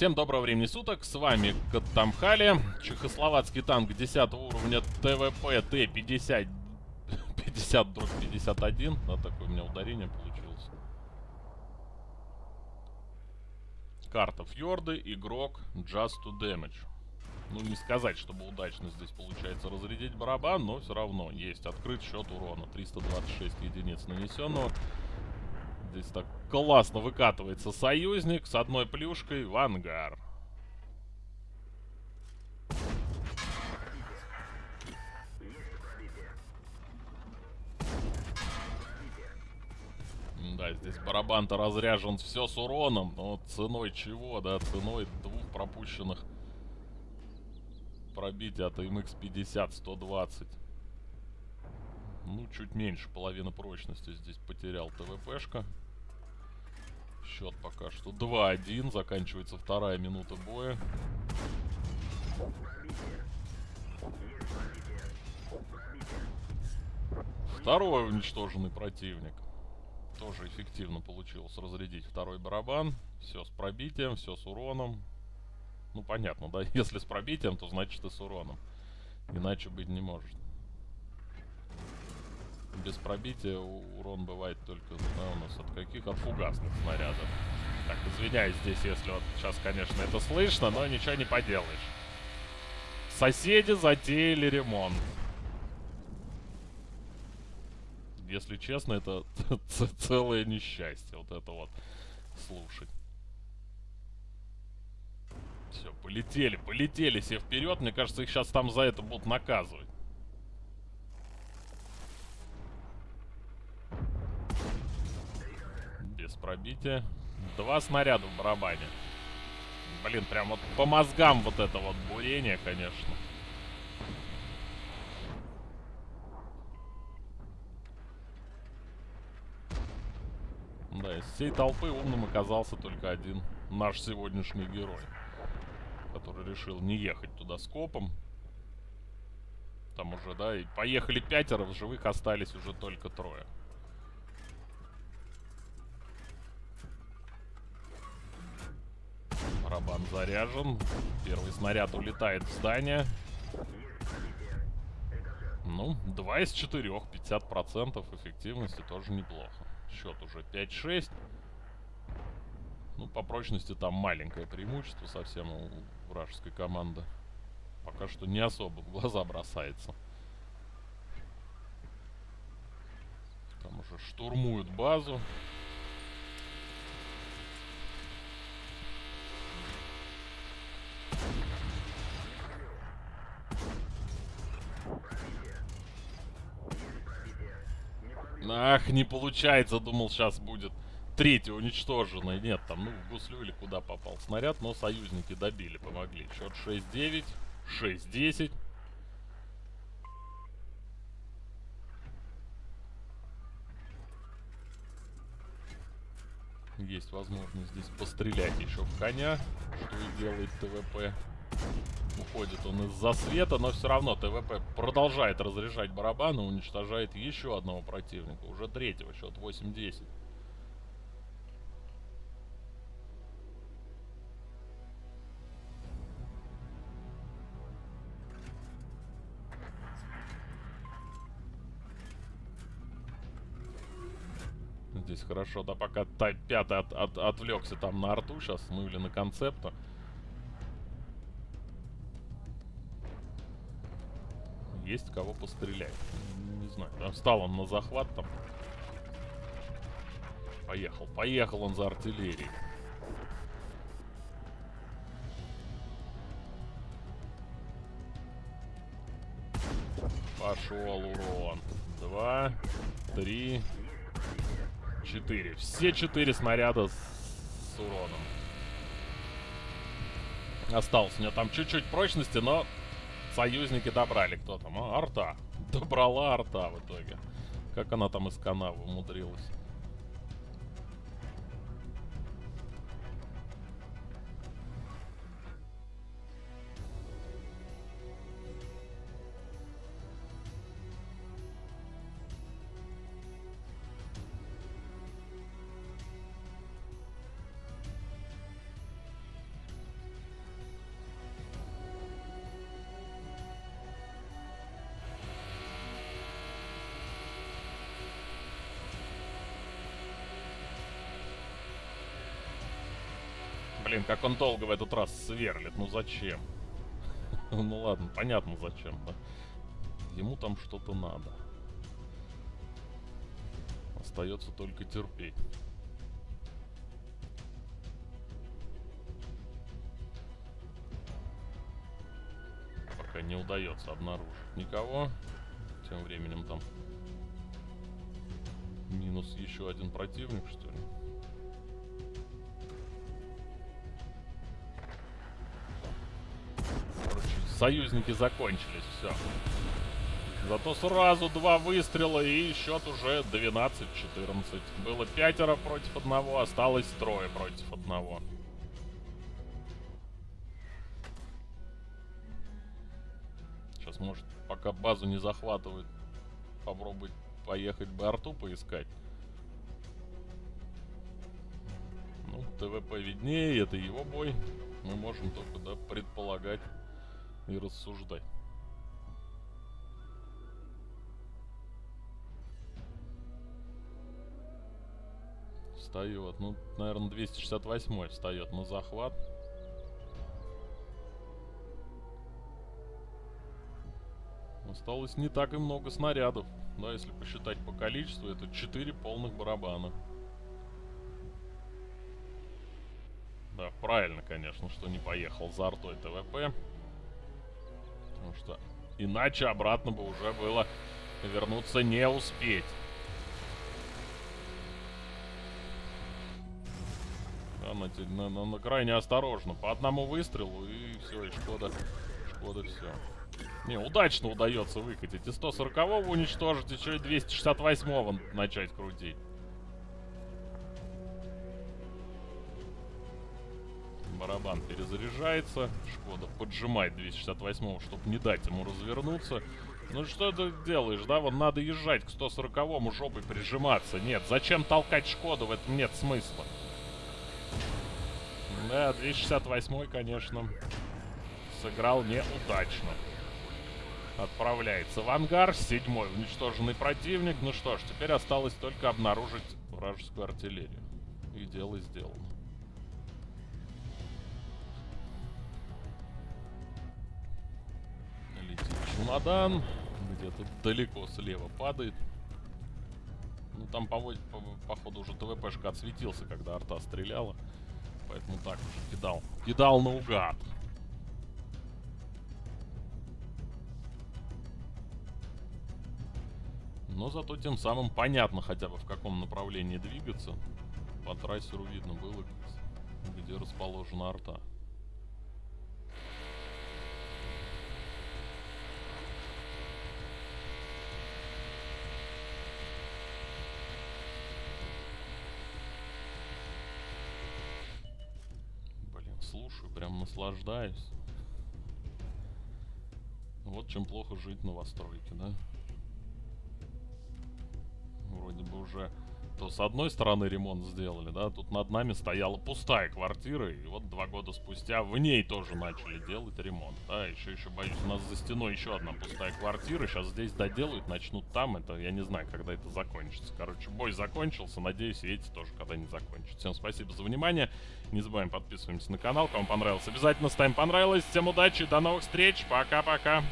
Всем доброго времени суток, с вами Каттамхали, чехословацкий танк 10 уровня ТВП Т-50 50 дробь 51, да, такое у меня ударение получилось. Карта Фьорды, игрок Just to Damage. Ну, не сказать, чтобы удачно здесь получается разрядить барабан, но все равно есть открыт счет урона. 326 единиц нанесенного. Здесь так классно выкатывается союзник с одной плюшкой в ангар. Да, здесь барабан-то разряжен все с уроном, но ценой чего, да, ценой двух пропущенных пробитий от MX-50 120. Ну, чуть меньше половины прочности здесь потерял ТВПшка. Счет пока что 2-1. Заканчивается вторая минута боя. Второй уничтоженный противник. Тоже эффективно получилось разрядить второй барабан. Все с пробитием, все с уроном. Ну, понятно, да? Если с пробитием, то значит и с уроном. Иначе быть не может. Без пробития урон бывает только да, у нас от каких? От фугасных снарядов. Так, извиняюсь здесь, если вот сейчас, конечно, это слышно, но ничего не поделаешь. Соседи затеяли ремонт. Если честно, это целое несчастье. Вот это вот слушать. Все, полетели, полетели все вперед. Мне кажется, их сейчас там за это будут наказывать. Без пробития. Два снаряда в барабане. Блин, прям вот по мозгам вот это вот бурение, конечно. Да, из всей толпы умным оказался только один наш сегодняшний герой который решил не ехать туда скопом. Там уже, да, и поехали пятеро, в живых остались уже только трое. Барабан заряжен. Первый снаряд улетает в здание. Ну, 2 из 4, 50% эффективности тоже неплохо. Счет уже 5-6. Ну, по прочности там маленькое преимущество совсем у вражеской команды. Пока что не особо в глаза бросается. Там уже штурмуют базу. Ах, не получается, думал сейчас будет третья уничтоженная. Нет, там, ну, в гуслю или куда попал снаряд, но союзники добили, помогли. Счет 6-9, 6-10. Есть возможность здесь пострелять еще в коня, что и делает ТВП. Уходит он из-за света, но все равно ТВП продолжает разряжать барабаны, уничтожает еще одного противника. Уже третьего, счет 8-10. здесь хорошо. Да пока пятый от, от, отвлекся там на арту сейчас, ну или на концепта. Есть кого пострелять. Не знаю. Там встал он на захват там. Поехал. Поехал он за артиллерией. Пошел урон. Два, три, Четыре. Все четыре снаряда с, с уроном. Осталось у меня там чуть-чуть прочности, но союзники добрали. Кто там? А, арта. Добрала арта в итоге. Как она там из канавы умудрилась. Блин, как он долго в этот раз сверлит. Ну зачем? Ну ладно, понятно зачем, да. Ему там что-то надо. Остается только терпеть. Пока не удается обнаружить никого. Тем временем там минус еще один противник, что ли. Союзники закончились, все. Зато сразу два выстрела и счет уже 12-14. Было пятеро против одного, осталось трое против одного. Сейчас, может, пока базу не захватывают, попробовать поехать бы арту поискать. Ну, ТВП виднее, это его бой. Мы можем только, да, предполагать и рассуждать. Встает. Ну, наверное, 268 встает на захват. Осталось не так и много снарядов. Да, если посчитать по количеству, это 4 полных барабана. Да, правильно, конечно, что не поехал за артой ТВП. Потому что иначе обратно бы уже было вернуться не успеть. Да, на, на, на, на крайне осторожно. По одному выстрелу и все, и Шкода, Шкода все. Не, удачно удается выкатить. И 140-го уничтожить, еще и 268-го начать крутить. Барабан перезаряжается. Шкода поджимает 268-го, чтобы не дать ему развернуться. Ну что ты делаешь, да? Вот надо езжать к 140-му жопой прижиматься. Нет, зачем толкать Шкоду? В этом нет смысла. Да, 268-й, конечно, сыграл неудачно. Отправляется в ангар. Седьмой уничтоженный противник. Ну что ж, теперь осталось только обнаружить вражескую артиллерию. И дело сделано. Чемодан. Где-то далеко слева падает. Ну там, по, по, походу, уже ТВПшка отсветился, когда арта стреляла. Поэтому так уже кидал. Кидал наугад. Но зато тем самым понятно хотя бы в каком направлении двигаться. По трассеру видно было, где расположена арта. Блин, слушаю, прям наслаждаюсь. Вот чем плохо жить на Новостройке, да? вроде бы уже то с одной стороны ремонт сделали, да, тут над нами стояла пустая квартира, и вот два года спустя в ней тоже начали делать ремонт, да, еще, еще, боюсь, у нас за стеной еще одна пустая квартира, сейчас здесь доделают, начнут там, это, я не знаю, когда это закончится, короче, бой закончился, надеюсь, эти тоже когда-нибудь закончатся. Всем спасибо за внимание, не забываем подписываемся на канал, кому понравилось, обязательно ставим понравилось, всем удачи, до новых встреч, пока-пока.